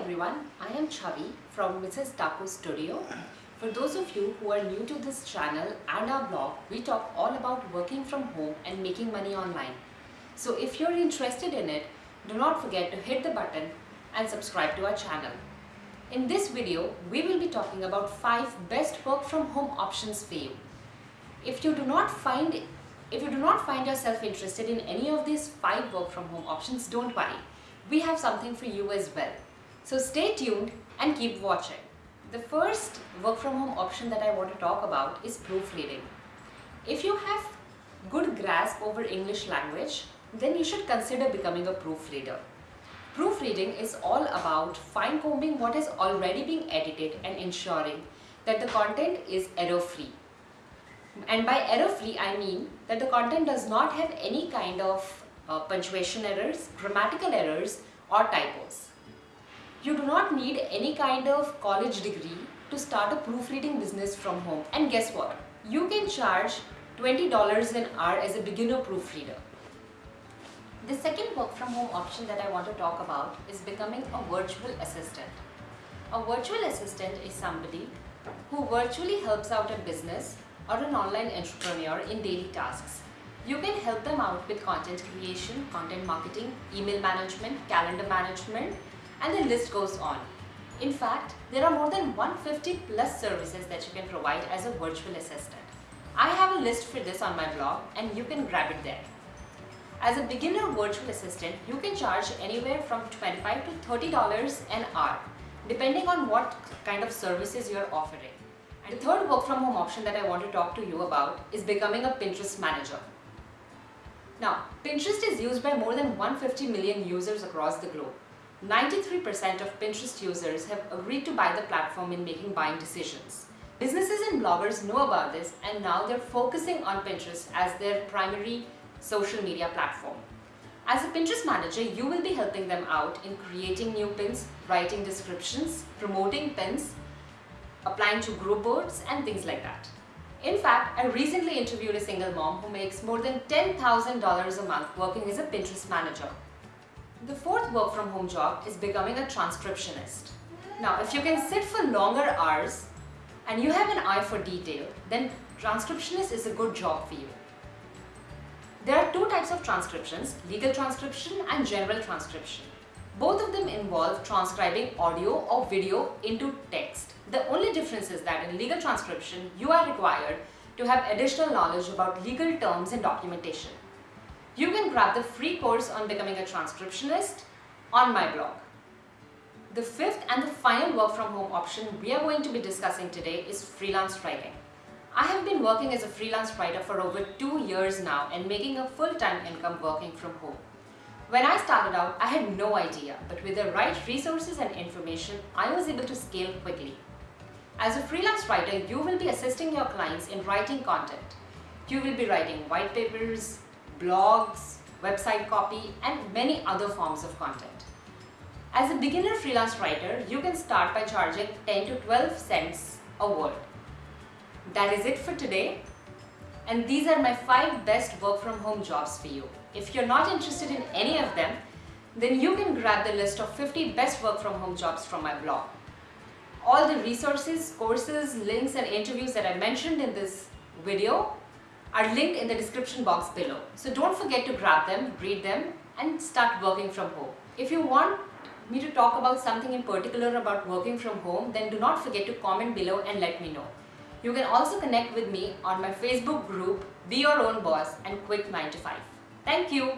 everyone, I am Chavi from Mrs. Taco Studio. For those of you who are new to this channel and our blog, we talk all about working from home and making money online. So if you're interested in it, do not forget to hit the button and subscribe to our channel. In this video, we will be talking about 5 best work from home options for you. If you do not find if you do not find yourself interested in any of these 5 work from home options, don't worry. We have something for you as well. So stay tuned and keep watching. The first work from home option that I want to talk about is proofreading. If you have good grasp over English language, then you should consider becoming a proofreader. Proofreading is all about fine-combing what is already being edited and ensuring that the content is error-free. And by error-free, I mean that the content does not have any kind of uh, punctuation errors, grammatical errors or typos. You do not need any kind of college degree to start a proofreading business from home. And guess what? You can charge $20 an hour as a beginner proofreader. The second work from home option that I want to talk about is becoming a virtual assistant. A virtual assistant is somebody who virtually helps out a business or an online entrepreneur in daily tasks. You can help them out with content creation, content marketing, email management, calendar management, and the list goes on. In fact, there are more than 150 plus services that you can provide as a virtual assistant. I have a list for this on my blog and you can grab it there. As a beginner virtual assistant, you can charge anywhere from 25 to $30 an hour, depending on what kind of services you're offering. And the third work from home option that I want to talk to you about is becoming a Pinterest manager. Now, Pinterest is used by more than 150 million users across the globe. 93% of Pinterest users have agreed to buy the platform in making buying decisions. Businesses and bloggers know about this and now they're focusing on Pinterest as their primary social media platform. As a Pinterest manager, you will be helping them out in creating new pins, writing descriptions, promoting pins, applying to group boards and things like that. In fact, I recently interviewed a single mom who makes more than $10,000 a month working as a Pinterest manager. The fourth work from home job is becoming a transcriptionist. Now, if you can sit for longer hours and you have an eye for detail, then transcriptionist is a good job for you. There are two types of transcriptions, legal transcription and general transcription. Both of them involve transcribing audio or video into text. The only difference is that in legal transcription, you are required to have additional knowledge about legal terms and documentation. You can grab the free course on becoming a transcriptionist on my blog. The fifth and the final work from home option we are going to be discussing today is freelance writing. I have been working as a freelance writer for over two years now and making a full-time income working from home. When I started out, I had no idea, but with the right resources and information, I was able to scale quickly. As a freelance writer, you will be assisting your clients in writing content. You will be writing white papers, blogs, website copy, and many other forms of content. As a beginner freelance writer, you can start by charging 10 to 12 cents a word. That is it for today. And these are my 5 best work from home jobs for you. If you're not interested in any of them, then you can grab the list of 50 best work from home jobs from my blog. All the resources, courses, links and interviews that I mentioned in this video are linked in the description box below. So don't forget to grab them, read them and start working from home. If you want me to talk about something in particular about working from home, then do not forget to comment below and let me know. You can also connect with me on my Facebook group, Be Your Own Boss and Quit 9 to 5. Thank you.